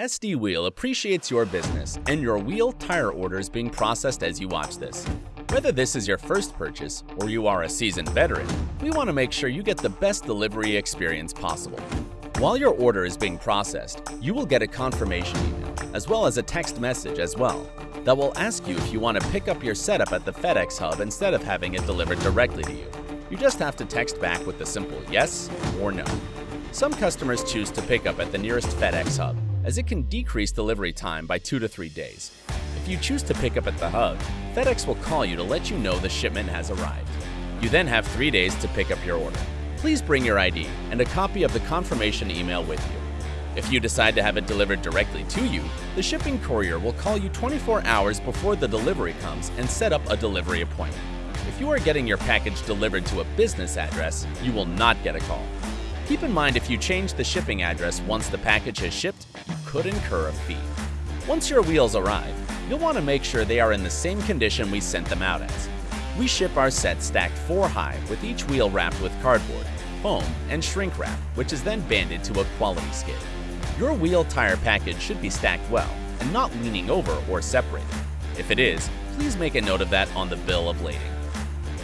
SD Wheel appreciates your business and your wheel tire orders being processed as you watch this. Whether this is your first purchase or you are a seasoned veteran, we want to make sure you get the best delivery experience possible. While your order is being processed, you will get a confirmation email, as well as a text message as well, that will ask you if you want to pick up your setup at the FedEx hub instead of having it delivered directly to you. You just have to text back with the simple yes or no. Some customers choose to pick up at the nearest FedEx hub, as it can decrease delivery time by 2 to 3 days. If you choose to pick up at the hub, FedEx will call you to let you know the shipment has arrived. You then have 3 days to pick up your order. Please bring your ID and a copy of the confirmation email with you. If you decide to have it delivered directly to you, the shipping courier will call you 24 hours before the delivery comes and set up a delivery appointment. If you are getting your package delivered to a business address, you will not get a call. Keep in mind if you change the shipping address once the package has shipped, you could incur a fee. Once your wheels arrive, you'll want to make sure they are in the same condition we sent them out as. We ship our set stacked 4 high with each wheel wrapped with cardboard, foam, and shrink wrap, which is then banded to a quality skid. Your wheel tire package should be stacked well and not leaning over or separated. If it is, please make a note of that on the bill of lading.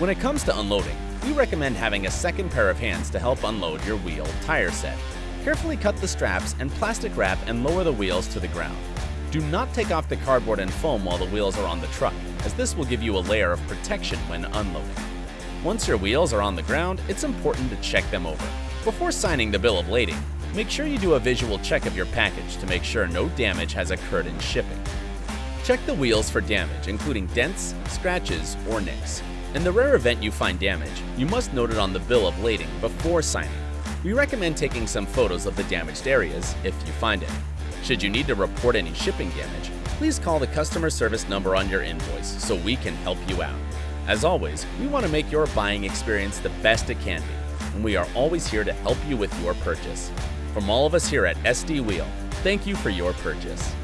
When it comes to unloading, we recommend having a second pair of hands to help unload your wheel tire set. Carefully cut the straps and plastic wrap and lower the wheels to the ground. Do not take off the cardboard and foam while the wheels are on the truck, as this will give you a layer of protection when unloading. Once your wheels are on the ground, it's important to check them over. Before signing the bill of lading, make sure you do a visual check of your package to make sure no damage has occurred in shipping. Check the wheels for damage, including dents, scratches, or nicks. In the rare event you find damage, you must note it on the bill of lading before signing. We recommend taking some photos of the damaged areas if you find any. Should you need to report any shipping damage, please call the customer service number on your invoice so we can help you out. As always, we want to make your buying experience the best it can be, and we are always here to help you with your purchase. From all of us here at SD Wheel, thank you for your purchase.